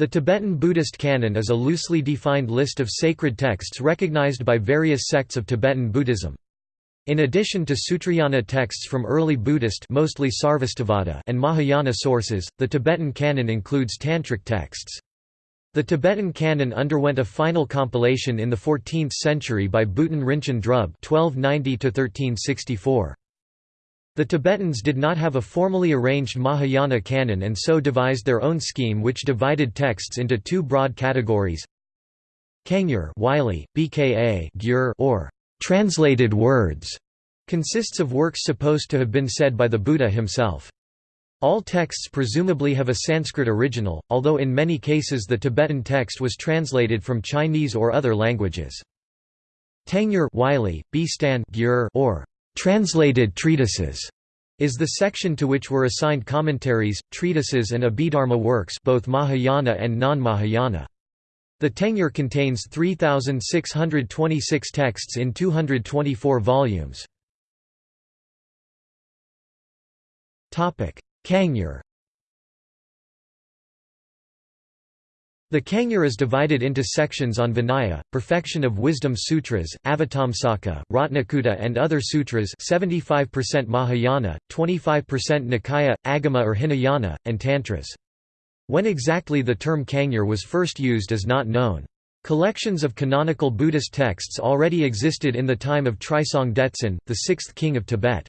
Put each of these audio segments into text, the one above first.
The Tibetan Buddhist canon is a loosely defined list of sacred texts recognized by various sects of Tibetan Buddhism. In addition to Sutrayana texts from early Buddhist mostly Sarvastivada and Mahayana sources, the Tibetan canon includes tantric texts. The Tibetan canon underwent a final compilation in the 14th century by Buton Rinchen Drub (1290–1364). The Tibetans did not have a formally arranged Mahayana canon and so devised their own scheme which divided texts into two broad categories Kangyur Wylie, BKA Gyur or translated words, consists of works supposed to have been said by the Buddha himself. All texts presumably have a Sanskrit original, although in many cases the Tibetan text was translated from Chinese or other languages. Tangyur Wylie, B. Stan or Translated treatises is the section to which were assigned commentaries, treatises and Abhidharma works both Mahayana and non-Mahayana. The Tangyur contains 3,626 texts in 224 volumes. Kangyur The Kangyur is divided into sections on Vinaya, Perfection of Wisdom Sutras, Avatamsaka, Ratnakuta and other sutras 75% Mahayana, 25% Nikaya, Agama or Hinayana, and Tantras. When exactly the term Kangyur was first used is not known. Collections of canonical Buddhist texts already existed in the time of Trisong Detsen, the sixth king of Tibet.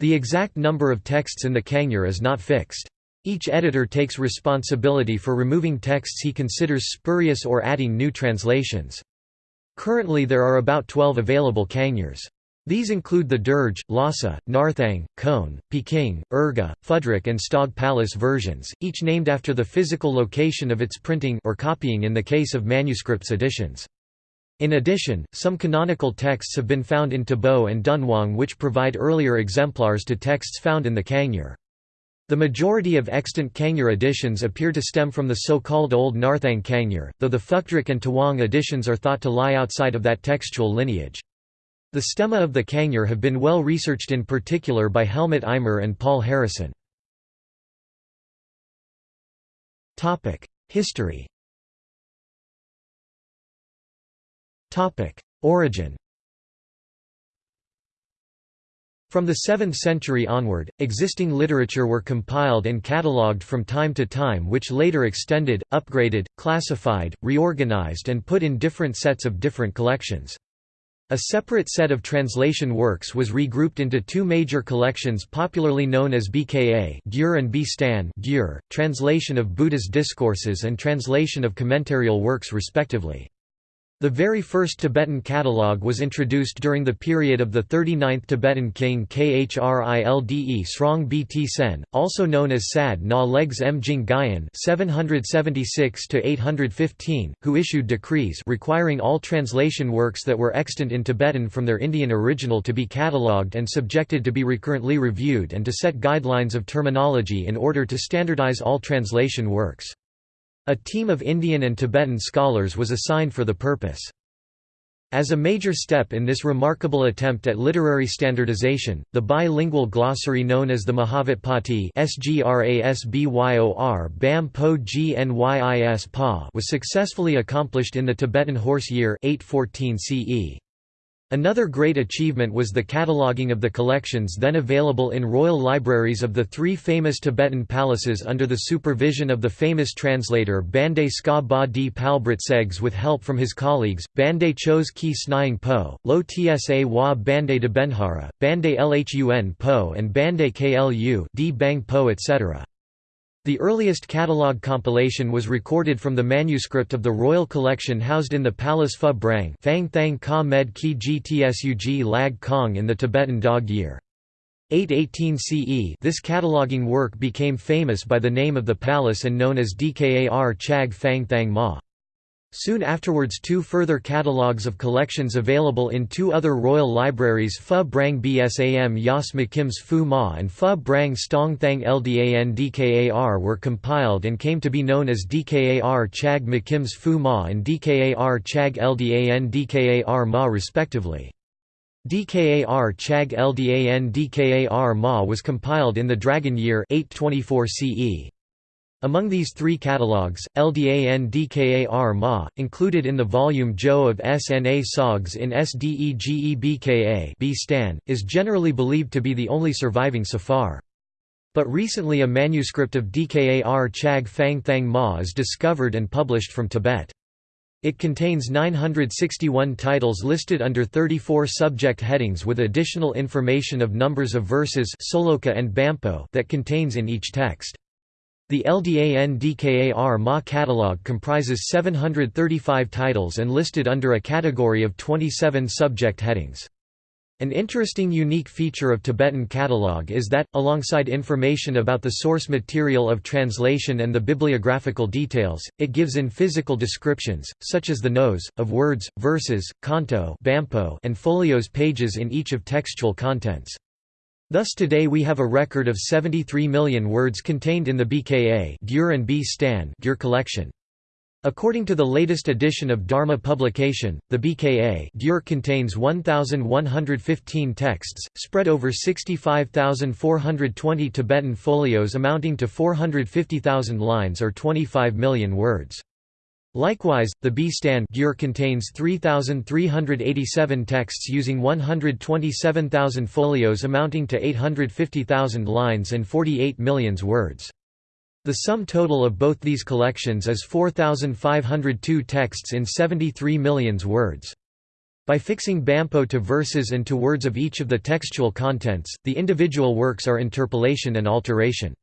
The exact number of texts in the Kangyur is not fixed. Each editor takes responsibility for removing texts he considers spurious or adding new translations. Currently there are about 12 available Kangyurs. These include the Derge, Lhasa, Narthang, Khon, Peking, Urga, Phudrak and Stog Palace versions, each named after the physical location of its printing or copying in the case of manuscripts editions. In addition, some canonical texts have been found in Tabo and Dunhuang which provide earlier exemplars to texts found in the Kangyur. The majority of extant Kangyur editions appear to stem from the so-called Old Narthang Kangyur, though the Phukdrak and Tawang editions are thought to lie outside of that textual lineage. The stemma of the Kangyur have been well researched in particular by Helmut Eimer and Paul Harrison. History Origin From the 7th century onward, existing literature were compiled and catalogued from time to time which later extended, upgraded, classified, reorganized and put in different sets of different collections. A separate set of translation works was regrouped into two major collections popularly known as BKA Gyur and B-Stan Gyur, translation of Buddha's discourses and translation of commentarial works respectively. The very first Tibetan catalogue was introduced during the period of the 39th Tibetan king Khrilde Srong Bt Sen, also known as Sad Na Legs Mjing Gyan 776 who issued decrees requiring all translation works that were extant in Tibetan from their Indian original to be catalogued and subjected to be recurrently reviewed and to set guidelines of terminology in order to standardize all translation works. A team of Indian and Tibetan scholars was assigned for the purpose. As a major step in this remarkable attempt at literary standardization, the bilingual glossary known as the Gnyis was successfully accomplished in the Tibetan horse year 814 CE. Another great achievement was the cataloguing of the collections then available in royal libraries of the three famous Tibetan palaces under the supervision of the famous translator Bande Ska Ba Di Palbrit with help from his colleagues, Bande Chos Ki Snying Po, Lo Tsa Wa Bande de Benhara, Bande Lhun Po and Bande Klu Di Bang Po etc. The earliest catalogue compilation was recorded from the manuscript of the royal collection housed in the Palace Phu Brang Fang Thang Ka Med Ki Gtsug Lag Kong in the Tibetan Dog Year. 818 CE this cataloguing work became famous by the name of the palace and known as Dkar Chag Fang Thang Ma. Soon afterwards two further catalogues of collections available in two other royal libraries Phu Brang Bsam Yas Mkims Phu Ma and Phu Brang Stong Thang Ldan Dkar were compiled and came to be known as Dkar Chag Mkims Phu Ma and Dkar Chag Ldan Dkar Ma respectively. Dkar Chag Ldan Dkar Ma was compiled in the Dragon Year 824 CE. Among these three catalogues, LDAN Ma, included in the volume Jo of SNA SOGs in SDEGEBKA B Stan, is generally believed to be the only surviving so far. But recently a manuscript of Dkar Chag Fang Thang Ma is discovered and published from Tibet. It contains 961 titles listed under 34 subject headings with additional information of numbers of verses and Bampo that contains in each text. The LDAN-DKAR Ma catalog comprises 735 titles and listed under a category of 27 subject headings. An interesting unique feature of Tibetan catalog is that, alongside information about the source material of translation and the bibliographical details, it gives in physical descriptions, such as the nose, of words, verses, canto and folios pages in each of textual contents. Thus today we have a record of 73 million words contained in the BKA and B Stan collection. According to the latest edition of Dharma publication, the BKA contains 1,115 texts, spread over 65,420 Tibetan folios amounting to 450,000 lines or 25 million words. Likewise, the B-Stan contains 3,387 texts using 127,000 folios amounting to 850,000 lines and 48 million words. The sum total of both these collections is 4,502 texts in 73 million words. By fixing Bampo to verses and to words of each of the textual contents, the individual works are interpolation and alteration.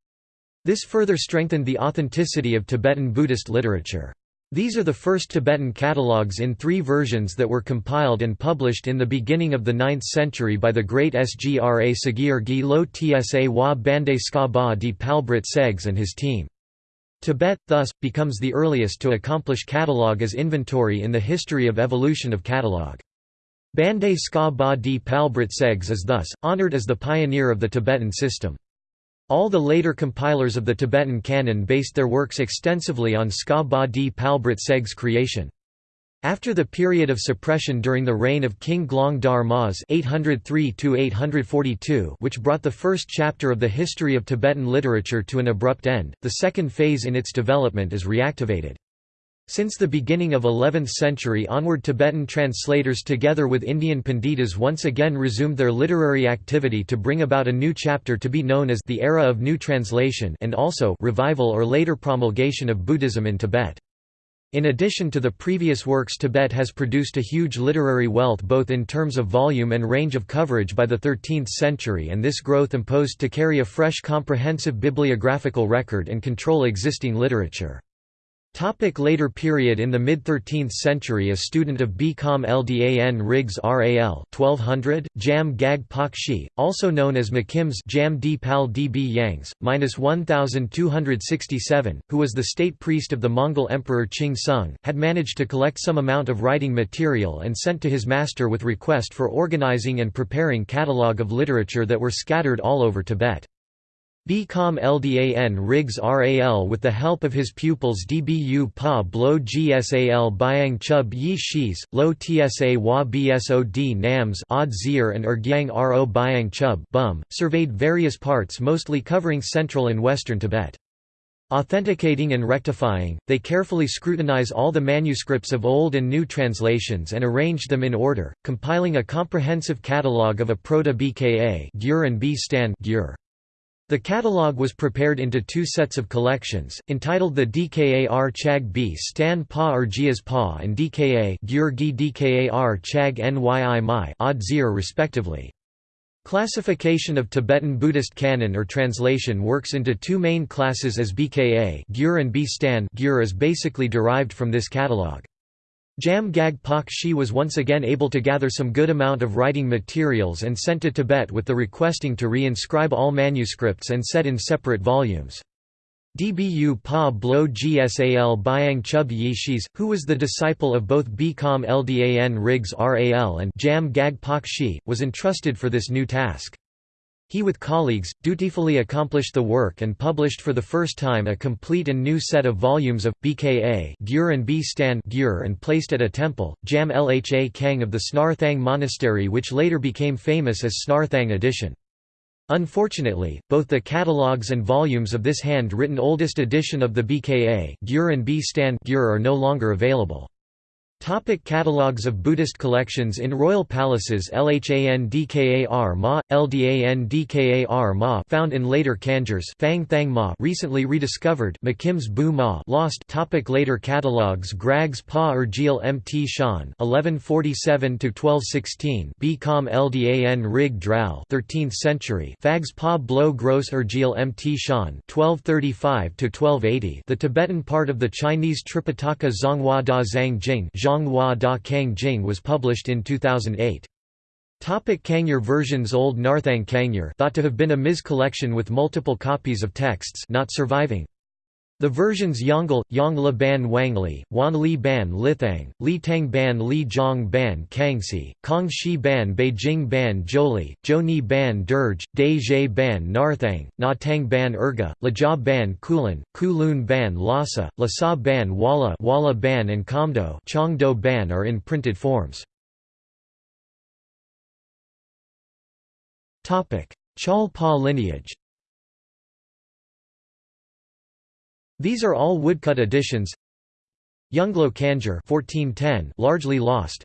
This further strengthened the authenticity of Tibetan Buddhist literature. These are the first Tibetan catalogues in three versions that were compiled and published in the beginning of the 9th century by the great Sgra Sagir Gi Lo Tsa Wa Bande Ska Ba Di Palbrit Segs and his team. Tibet, thus, becomes the earliest to accomplish catalogue as inventory in the history of evolution of catalogue. Bande Ska Ba Di Palbrit Segs is thus, honored as the pioneer of the Tibetan system. All the later compilers of the Tibetan canon based their works extensively on Ska Ba Di Palbrit Seg's creation. After the period of suppression during the reign of King Glong Dar Mas (803–842), which brought the first chapter of the history of Tibetan literature to an abrupt end, the second phase in its development is reactivated. Since the beginning of 11th century onward Tibetan translators together with Indian Panditas once again resumed their literary activity to bring about a new chapter to be known as the Era of New Translation and also revival or later promulgation of Buddhism in Tibet. In addition to the previous works Tibet has produced a huge literary wealth both in terms of volume and range of coverage by the 13th century and this growth imposed to carry a fresh comprehensive bibliographical record and control existing literature. Topic later period In the mid-13th century a student of BCom LDAN Riggs RAL 1200, Jam Gag Pak Shi, also known as McKim's Jam D Pal DB Yangs, minus 1267, who was the state priest of the Mongol Emperor Qing Sung, had managed to collect some amount of writing material and sent to his master with request for organizing and preparing catalogue of literature that were scattered all over Tibet. BCom LDAN Riggs RAL with the help of his pupils DBU Pa Blo GSAL Byang Chub Yi Shis, Lo Tsa Wa Bsod Nams Odd Zir and Ergyang Ro Byang Chub Bum, surveyed various parts mostly covering central and western Tibet. Authenticating and rectifying, they carefully scrutinize all the manuscripts of old and new translations and arrange them in order, compiling a comprehensive catalogue of a Proto-BKA and B Stan the catalogue was prepared into two sets of collections, entitled the DKAR Chag B Stan Pa Urgias Pa and DKA Gyurgi DKAR Chag Nyi Mai Odd Zir respectively. Classification of Tibetan Buddhist canon or translation works into two main classes as BKA Gyur and B Stan Gyur is basically derived from this catalogue. Jam Gag Pak Shi was once again able to gather some good amount of writing materials and sent to Tibet with the requesting to re-inscribe all manuscripts and set in separate volumes. Dbu Pa Blo Gsal Byang Chub Yishis, who was the disciple of both Bcom Ldan Riggs Ral and Jam Gag was entrusted for this new task. He with colleagues, dutifully accomplished the work and published for the first time a complete and new set of volumes of, BKA Gyur and B Gyur and placed at a temple, Jam Lha Kang of the Snarthang Monastery which later became famous as Snarthang edition. Unfortunately, both the catalogues and volumes of this hand-written oldest edition of the BKA Gyur and B Gyur are no longer available. Topic catalogues of Buddhist collections In royal palaces Lhandkar Ma, Ldandkar Ma found in later kanjurs Fang Thang Ma recently rediscovered McKim's Bu Ma lost. Topic Later catalogues Grags Pa er Urgil Mt Shan 1147–1216 B Com Ldan Rig Dral 13th century Fags Pa Blo Gros Urgil er Mt Shan 1235–1280 The Tibetan part of the Chinese Tripitaka Zhonghua Da Zhang Jing Zhonghua Da Kang Jing was published in 2008. Topic Kangyur versions Old Narthang Kangyur thought to have been a Ms collection with multiple copies of texts not surviving. The versions Yongle, Yang Le Ban Wangli, Wan Li Ban Lithang, Li Tang Ban Li Zhong Ban Kangxi, Kong Shi Ban Beijing Ban Zholi, Zhoni Ban Derge, Zhe Ban Narthang, Na Tang Ban Urga, Lajia Ban Kulin, Kulun Ban Lhasa, Lhasa Ban Walla Walla Ban and Kamdo Chongdo Ban are in printed forms. Chol Pa lineage These are all woodcut editions. Yongle Kanjur 1410 largely lost.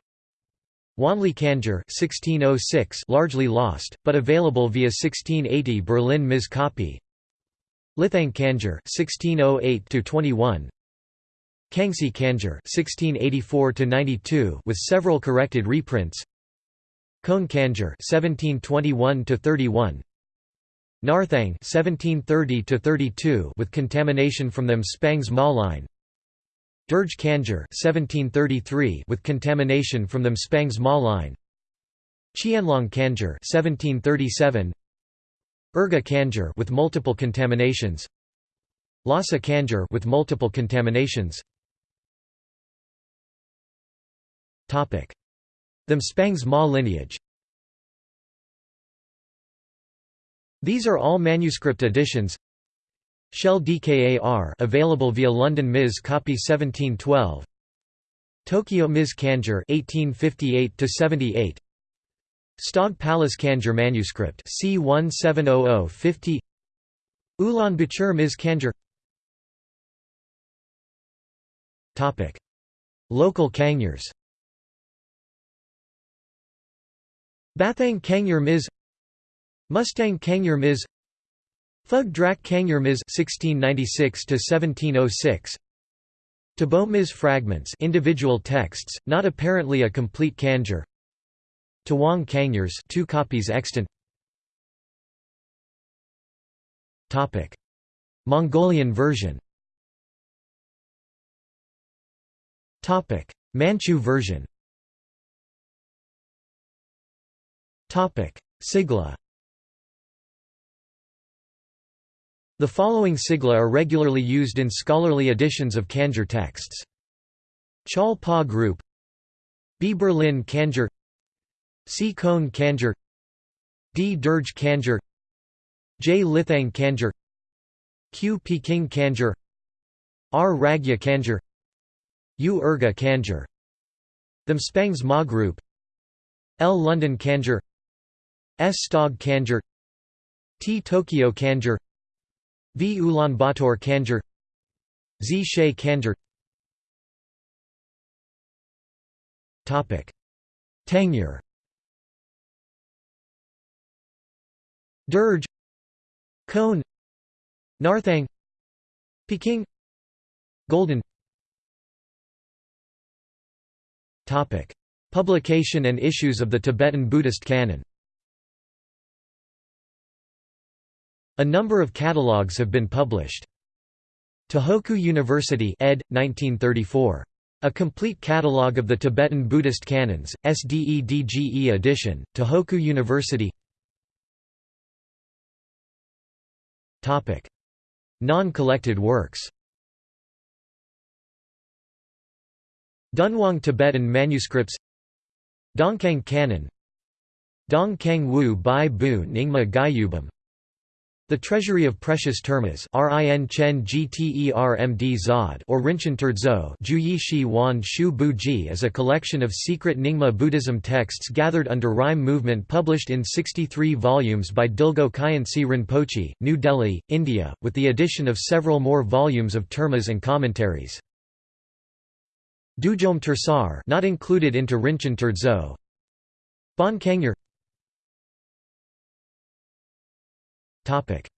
Wanli Kanjur 1606 largely lost, but available via 1680 Berlin Ms copy. Lithang Kanjur 1608 to 21. Kangxi Kanjur 1684 to 92 with several corrected reprints. Khon Kanjur 1721 to 31. Narthang 1730 32 with contamination from them Spangs Ma line. Derge Kanjur 1733 with contamination from them Spangs Ma line. Qianlong Kanjur 1737 Urga with multiple contaminations. Lhasa Kanjur with multiple contaminations. Topic. Them Spangs Ma lineage These are all manuscript editions. Shell DKAR available via London Ms. copy 1712. Tokyo Ms. Kanjur 1858 to 78. Stog Palace Kanjur manuscript C170050. Ulaanbaatar Ms. Kanjur. Topic: Local Kangyurs. Bathang Kangyur Ms. Mustang Kangyur Ms. Phug Drak Kangyur Ms. 1696 to 1706. Tabo Ms. fragments, individual texts, not apparently a complete kanjur. Tawang Kangyurs, two copies extant. Topic: Mongolian version. Topic: Manchu version. Topic: Sigla. The following sigla are regularly used in scholarly editions of Kanjur texts. Chol Pa Group B. Berlin Kanjur C. Khon Kanjur D. Derge Kanjur J. Lithang Kanjur Q. Peking Kanjur R. Ragya Kanjur U. Urga Kanjur Them Spangs Ma Group L. London Kanjur S. Stog Kanjur T. Tokyo Kanjur V. Ulaanbaatar Kanjur Z. She Kanjur Tangyur Derge. Khon. Narthang. Peking. Golden. Publication and issues of the Tibetan Buddhist canon A number of catalogues have been published. Tohoku University ed. 1934. A complete catalogue of the Tibetan Buddhist canons, SDEDGE edition, Tohoku University Non-collected works Dunhuang Tibetan manuscripts Dongkang Canon Dong Kang Wu Bai Bu Nyingma Gyubam The treasury of precious termas or Rinchen Shi Wan is a collection of secret Nyingma Buddhism texts gathered under Rime movement published in 63 volumes by Dilgo Khyentse Rinpoche, New Delhi, India, with the addition of several more volumes of termas and commentaries. Dudjom Tersar not included into Rinchen Terdzo Bon Kangyur Topic: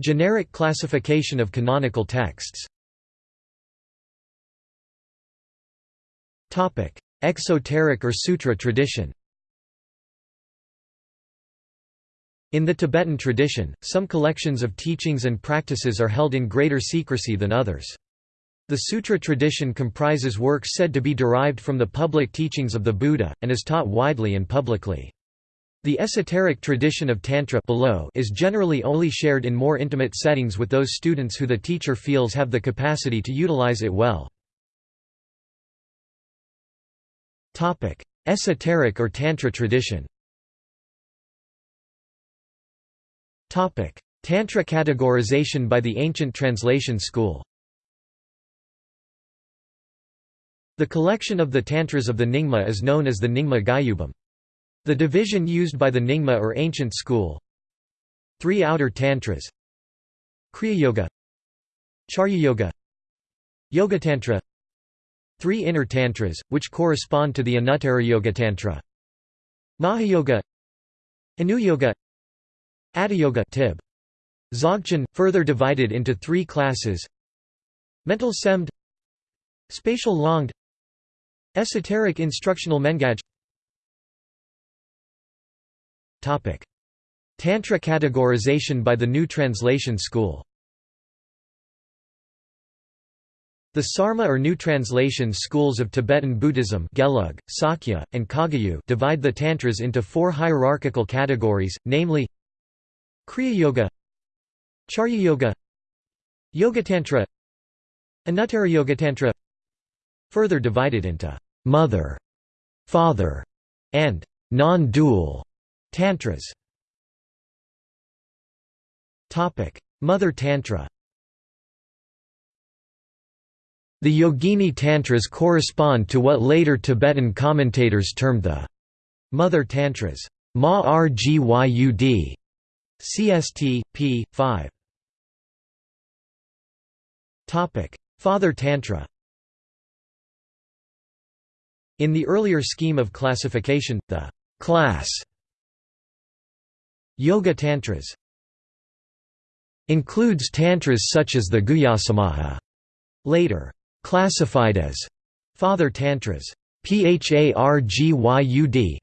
Generic classification of canonical texts. Topic: Exoteric or sutra tradition. In the Tibetan tradition, some collections of teachings and practices are held in greater secrecy than others. The sutra tradition comprises works said to be derived from the public teachings of the Buddha, and is taught widely and publicly. The esoteric tradition of Tantra below is generally only shared in more intimate settings with those students who the teacher feels have the capacity to utilize it well. Esoteric or Tantra tradition Tantra categorization by the ancient translation school The collection of the Tantras of the Nyingma is known as the Nyingma Gyubam. The division used by the Nyingma or ancient school. Three outer tantras. Kriya Yoga. Charya Yoga. Yoga Tantra. Three inner tantras, which correspond to the Anuttara Yoga Tantra. Mahayoga Anuyoga Yoga. Tib. Dzogchen, further divided into three classes. Mental Semd. Spatial Longd Esoteric Instructional Mengaj Tantra categorization by the New Translation School. The Sarma or New Translation schools of Tibetan Buddhism Gelug, Sakya, and Kagyu divide the Tantras into four hierarchical categories, namely Kriya Yoga Charya Yoga Yoga Tantra Anuttara Yoga Tantra further divided into «mother», «father» and «non-dual» Tantras Mother Tantra The Yogini Tantras correspond to what later Tibetan commentators termed the Mother Tantras. Ma Rgyud. CST, p. 5. Father Tantra In the earlier scheme of classification, the class Yoga Tantras includes tantras such as the Guhyasamaja, later classified as Father Tantras, Phargyud,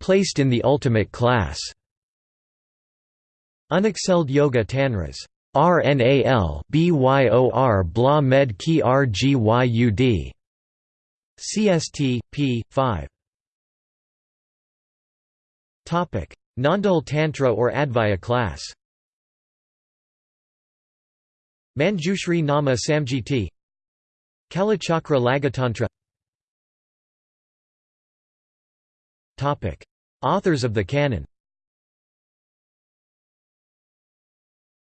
placed in the ultimate class. Unexcelled Yoga Tantras, RNAL BYOR Bla Med Ki Rgyud, CST, p. 5. Nandal Tantra or Advaya class? Manjushri Nama Samjiti. Kalachakra Laghutantra. Authors of the canon.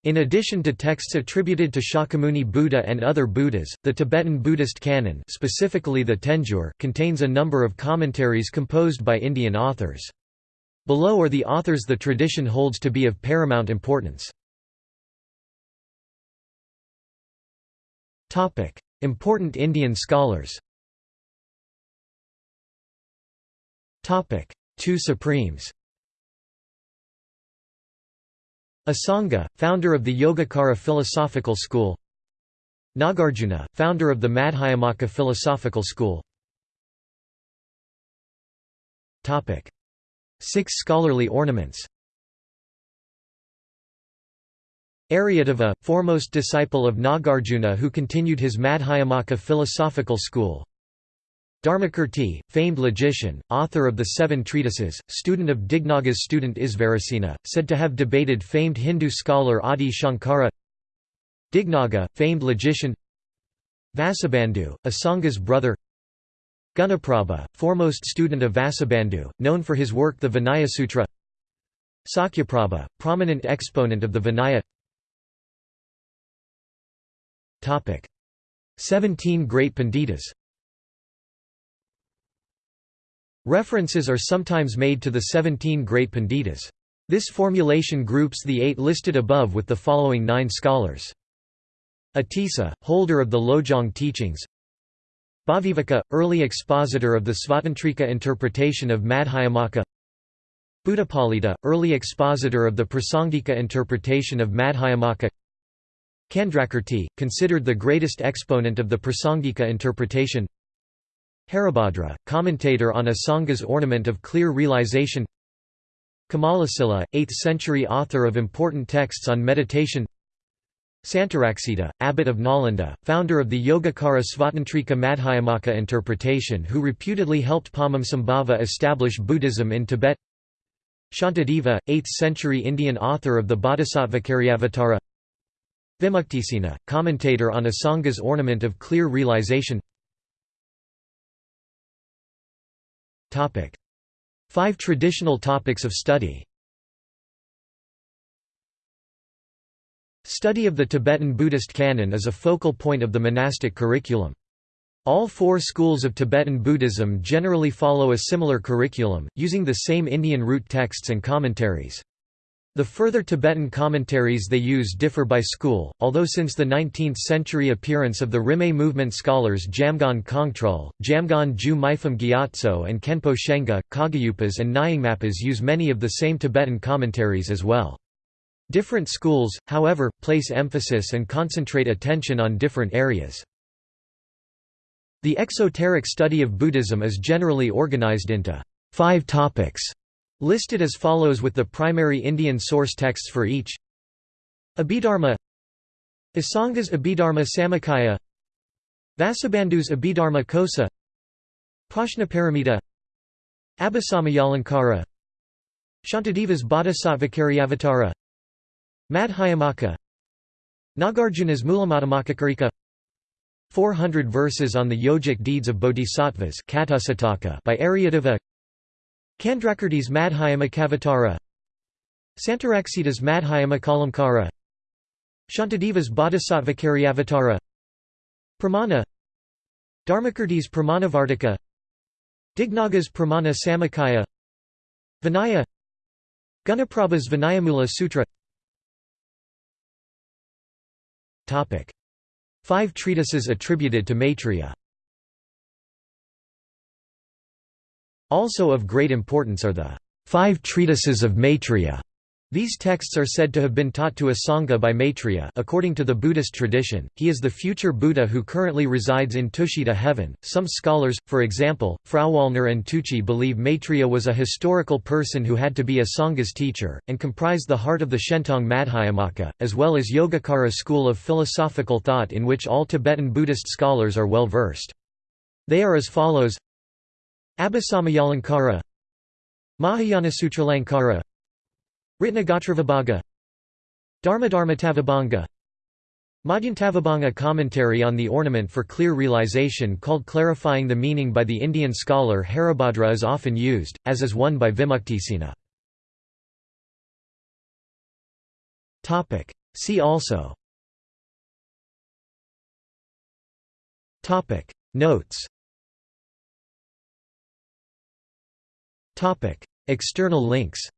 In addition to texts attributed to Shakyamuni Buddha and other Buddhas, the Tibetan Buddhist canon specifically the Tenjur contains a number of commentaries composed by Indian authors. Below are the authors the tradition holds to be of paramount importance. Important Indian scholars Two Supremes Asanga, founder of the Yogacara philosophical school Nagarjuna, founder of the Madhyamaka philosophical school Six scholarly ornaments. Aryadeva, foremost disciple of Nagarjuna who continued his Madhyamaka philosophical school. Dharmakirti, famed logician, author of the Seven Treatises, student of Dignaga's student Isvarasena, said to have debated famed Hindu scholar Adi Shankara. Dignaga, famed logician. Vasubandhu, Asanga's brother Gunaprabha, foremost student of Vasubandhu, known for his work the Vinayasutra Sakyaprabha, prominent exponent of the Vinaya. Seventeen great Panditas References are sometimes made to the seventeen great Panditas. This formulation groups the eight listed above with the following nine scholars. Atisa, holder of the Lojong teachings Bhavaviveka, early expositor of the Svatantrika interpretation of Madhyamaka. Buddhapalita, early expositor of the Prasangika interpretation of Madhyamaka. Candrakirti, considered the greatest exponent of the Prasangika interpretation. Haribhadra, commentator on Asanga's ornament of clear realization. Kamalasila, 8th century author of important texts on meditation Santaraksita, abbot of Nalanda, founder of the Yogacara Svatantrika Madhyamaka interpretation who reputedly helped Padmasambhava establish Buddhism in Tibet. Shantideva, 8th century Indian author of the Bodhisattvacaryavatara Vimuktisena, commentator on Asanga's ornament of clear realization. Five traditional topics of study Study of the Tibetan Buddhist canon is a focal point of the monastic curriculum. All four schools of Tibetan Buddhism generally follow a similar curriculum, using the same Indian root texts and commentaries. The further Tibetan commentaries they use differ by school, although since the 19th-century appearance of the Rimé movement scholars Jamgon Kongtrul, Jamgon Ju Mipham Gyatso and Khenpo Shenga, Kagyupas and Nyingmapas use many of the same Tibetan commentaries as well. Different schools, however, place emphasis and concentrate attention on different areas. The exoteric study of Buddhism is generally organized into five topics, listed as follows with the primary Indian source texts for each Abhidharma Asanga's Abhidharma Samuccaya Vasubandhu's Abhidharma Kosa Prajnaparamita Abhisamayalankara Shantideva's Bodhisattvacaryavatara Madhyamaka Nagarjuna's Mulamadhyamakakarika 400 verses on the yogic deeds of bodhisattvas by Aryadeva. Candrakirti's Madhyamakavatara Santaraksita's Madhyamakalamkara Shantideva's Bodhisattvacaryavatara Pramana. Dharmakirti's Pramanavartika Dignaga's Pramana Samuccaya Vinaya. Gunaprabha's Vinayamula Sutra Five treatises attributed to Maitreya Also of great importance are the Five Treatises of Maitreya. These texts are said to have been taught to Asanga by Maitreya according to the Buddhist tradition, he is the future Buddha who currently resides in Tushita heaven. Some scholars, for example, Frauwallner and Tucci believe Maitreya was a historical person who had to be Asanga's teacher, and comprised the heart of the Shentong Madhyamaka, as well as Yogacara school of philosophical thought in which all Tibetan Buddhist scholars are well versed. They are as follows Abhisamayalankara Mahayana Sutralankara Ratnagotravibhaga Dharmadharmatavibhanga. Madhyantavibhanga commentary on the ornament for clear realization called clarifying the meaning by the Indian scholar Haribhadra is often used, as is one by Vimuktisena. See also. Notes. External links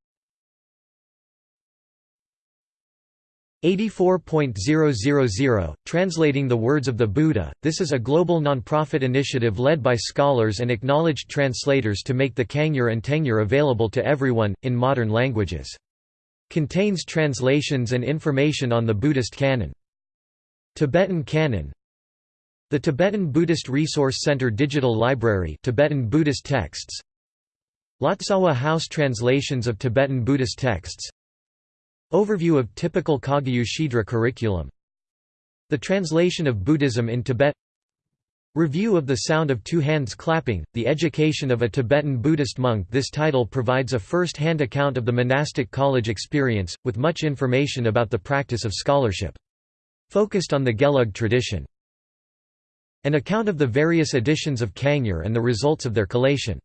84.000, Translating the Words of the Buddha, this is a global non-profit initiative led by scholars and acknowledged translators to make the Kangyur and Tengyur available to everyone, in modern languages. Contains translations and information on the Buddhist canon. Tibetan Canon The Tibetan Buddhist Resource Center Digital Library Tibetan Buddhist texts Lotsawa House translations of Tibetan Buddhist texts Overview of typical Kagyu Shedra curriculum The translation of Buddhism in Tibet Review of the sound of two hands clapping, the education of a Tibetan Buddhist monk This title provides a first-hand account of the monastic college experience, with much information about the practice of scholarship. Focused on the Gelug tradition. An account of the various editions of Kangyur and the results of their collation.